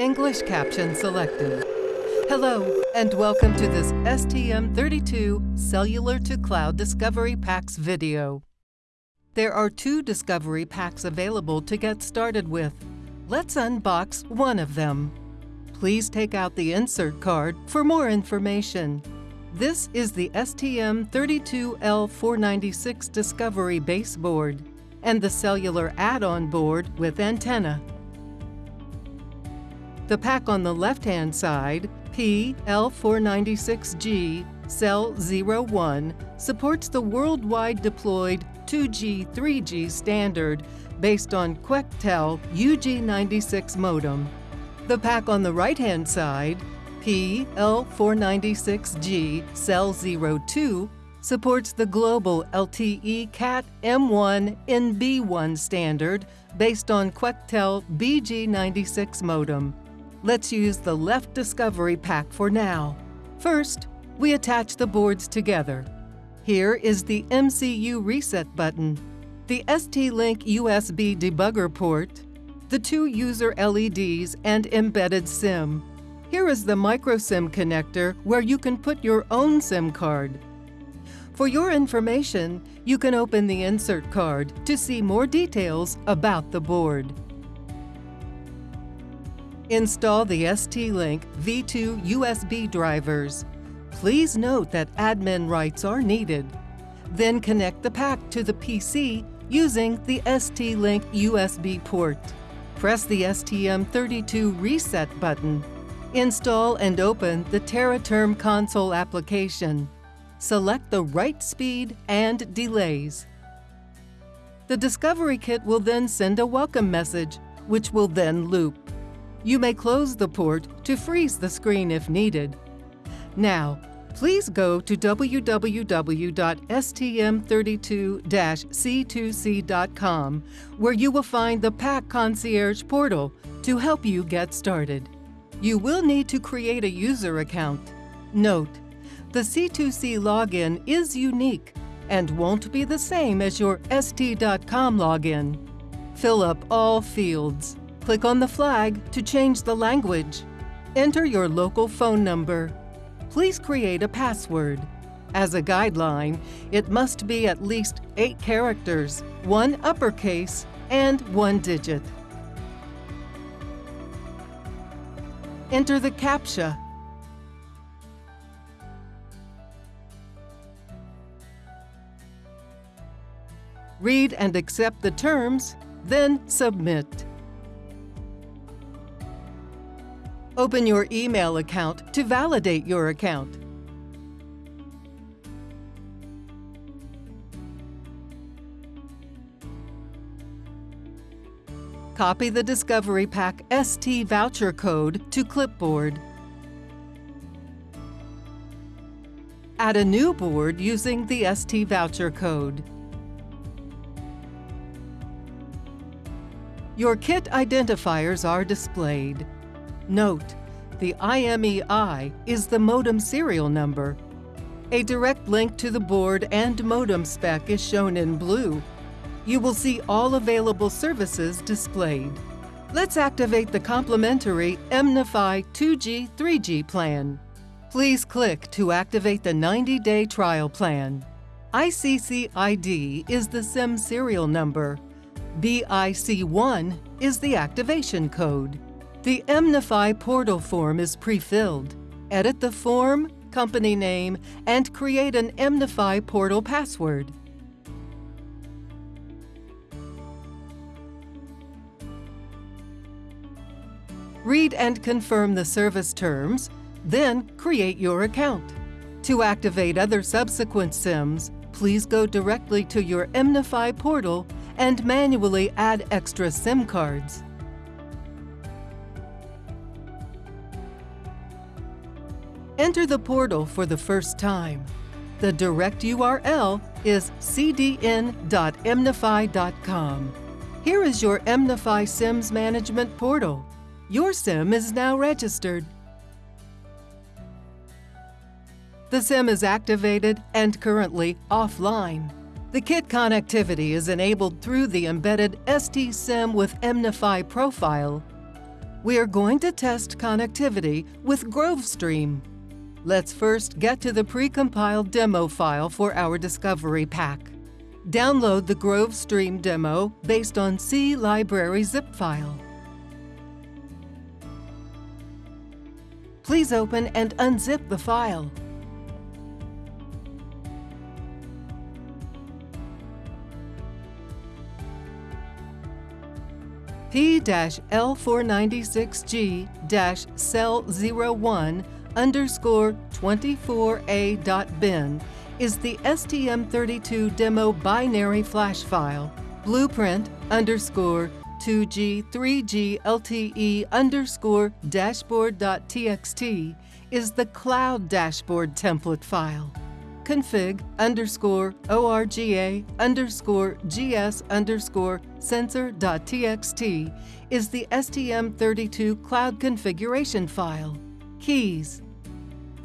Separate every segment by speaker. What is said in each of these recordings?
Speaker 1: English caption selected. Hello, and welcome to this STM32 Cellular to Cloud Discovery Packs video. There are two Discovery Packs available to get started with. Let's unbox one of them. Please take out the insert card for more information. This is the STM32L496 Discovery baseboard and the cellular add-on board with antenna. The pack on the left-hand side, PL496G Cell 01, supports the worldwide deployed 2G 3G standard based on Quectel UG96 modem. The pack on the right-hand side, PL496G Cell 02, supports the global LTE Cat M1 NB1 standard based on Quectel BG96 modem. Let's use the left Discovery pack for now. First, we attach the boards together. Here is the MCU reset button, the ST-Link USB debugger port, the two user LEDs and embedded SIM. Here is the microSIM connector where you can put your own SIM card. For your information, you can open the insert card to see more details about the board. Install the ST-Link V2 USB drivers. Please note that admin rights are needed. Then connect the pack to the PC using the ST-Link USB port. Press the STM32 Reset button. Install and open the Tera Term console application select the right speed and delays. The Discovery Kit will then send a welcome message, which will then loop. You may close the port to freeze the screen if needed. Now, please go to www.stm32-c2c.com where you will find the Pack Concierge portal to help you get started. You will need to create a user account. Note, the C2C login is unique and won't be the same as your ST.com login. Fill up all fields. Click on the flag to change the language. Enter your local phone number. Please create a password. As a guideline, it must be at least eight characters, one uppercase, and one digit. Enter the CAPTCHA read and accept the terms, then submit. Open your email account to validate your account. Copy the Discovery Pack ST voucher code to clipboard. Add a new board using the ST voucher code. Your kit identifiers are displayed. Note, the IMEI is the modem serial number. A direct link to the board and modem spec is shown in blue. You will see all available services displayed. Let's activate the complimentary EMnify 2G 3G plan. Please click to activate the 90-day trial plan. ICC ID is the SIM serial number. BIC1 is the activation code. The EMnify portal form is pre-filled. Edit the form, company name, and create an EMnify portal password. Read and confirm the service terms, then create your account. To activate other subsequent SIMs, please go directly to your EMnify portal and manually add extra SIM cards. Enter the portal for the first time. The direct URL is cdn.mnifi.com. Here is your EMnify SIMS management portal. Your SIM is now registered. The SIM is activated and currently offline. The kit connectivity is enabled through the embedded ST-SIM with EMnify profile. we are going to test connectivity with GroveStream. Let's first get to the precompiled demo file for our Discovery Pack. Download the GroveStream demo based on C Library zip file. Please open and unzip the file. P-L496G-cell 01 underscore 24A.bin is the STM32 demo binary flash file. Blueprint underscore 2G 3G LTE underscore dashboard.txt is the cloud dashboard template file. Config underscore ORGA underscore GS underscore sensor.txt is the STM32 cloud configuration file. Keys.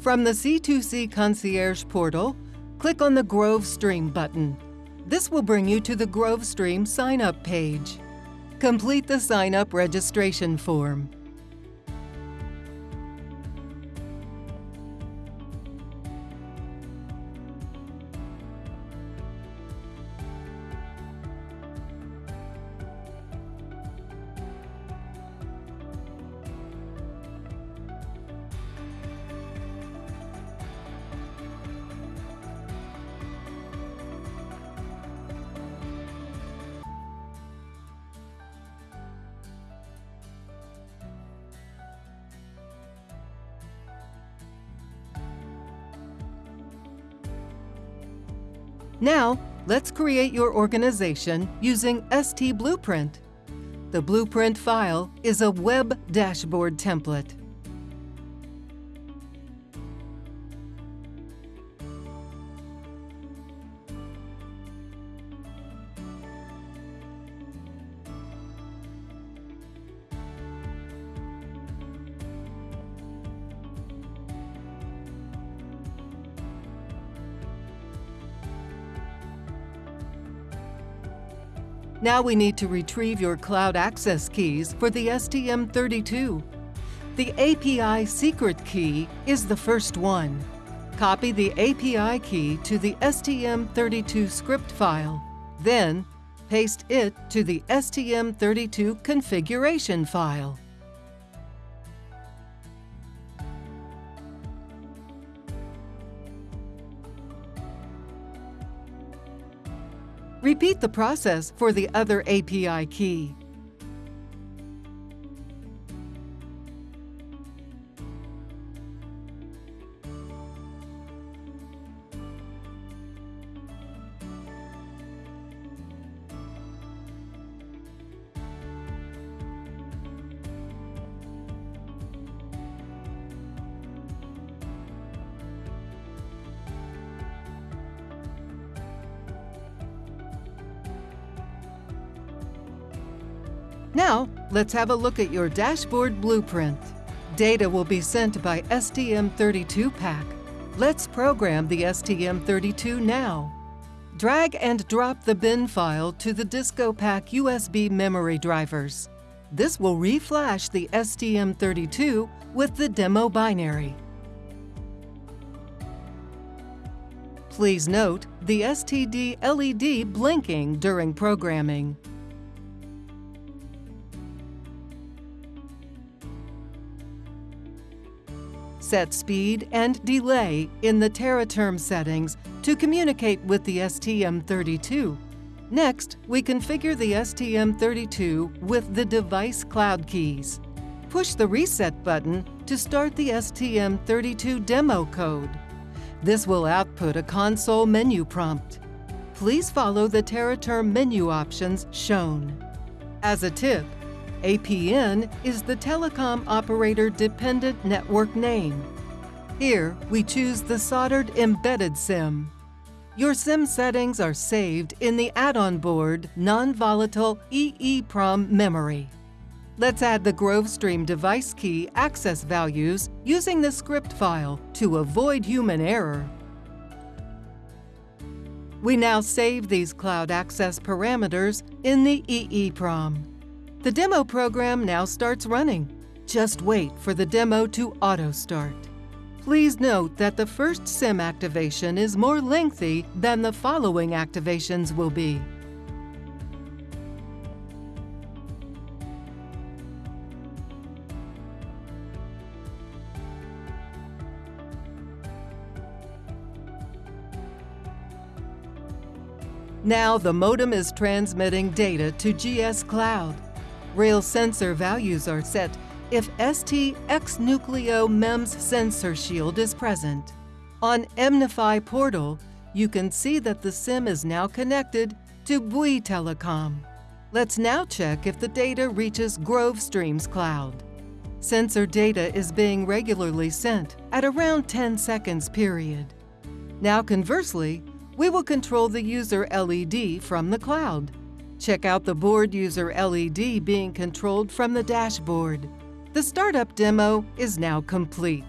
Speaker 1: From the C2C Concierge portal, click on the GroveStream button. This will bring you to the GroveStream sign-up page. Complete the sign-up registration form. Now, let's create your organization using ST Blueprint. The Blueprint file is a web dashboard template. Now we need to retrieve your cloud access keys for the STM32. The API secret key is the first one. Copy the API key to the STM32 script file. Then, paste it to the STM32 configuration file. Repeat the process for the other API key. Now, let's have a look at your dashboard blueprint. Data will be sent by STM32 pack. Let's program the STM32 now. Drag and drop the bin file to the DiscoPack USB memory drivers. This will reflash the STM32 with the demo binary. Please note the STD LED blinking during programming. Set speed and delay in the Tera Term settings to communicate with the STM32. Next, we configure the STM32 with the device cloud keys. Push the Reset button to start the STM32 demo code. This will output a console menu prompt. Please follow the Tera Term menu options shown. As a tip, APN is the telecom operator dependent network name. Here, we choose the soldered embedded SIM. Your SIM settings are saved in the add-on board non-volatile EEPROM memory. Let's add the GroveStream device key access values using the script file to avoid human error. We now save these cloud access parameters in the EEPROM. The demo program now starts running. Just wait for the demo to auto-start. Please note that the first SIM activation is more lengthy than the following activations will be. Now the modem is transmitting data to GS Cloud. Rail sensor values are set if ST X Nucleo MEMS sensor shield is present. On EMnify portal, you can see that the SIM is now connected to Bouygues Telecom. Let's now check if the data reaches GroveStreams Cloud. Sensor data is being regularly sent at around 10 seconds period. Now conversely, we will control the user LED from the cloud. Check out the board user LED being controlled from the dashboard. The startup demo is now complete.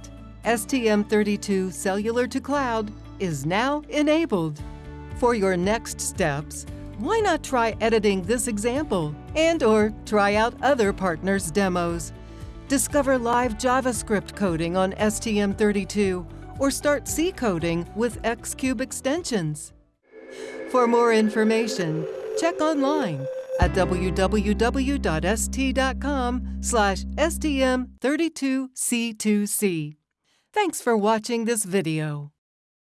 Speaker 1: STM32 Cellular to Cloud is now enabled. For your next steps, why not try editing this example and or try out other partners' demos? Discover live JavaScript coding on STM32 or start C coding with Xcube extensions. For more information, check online at www.st.com slash stm32c2c. Thanks for watching this video.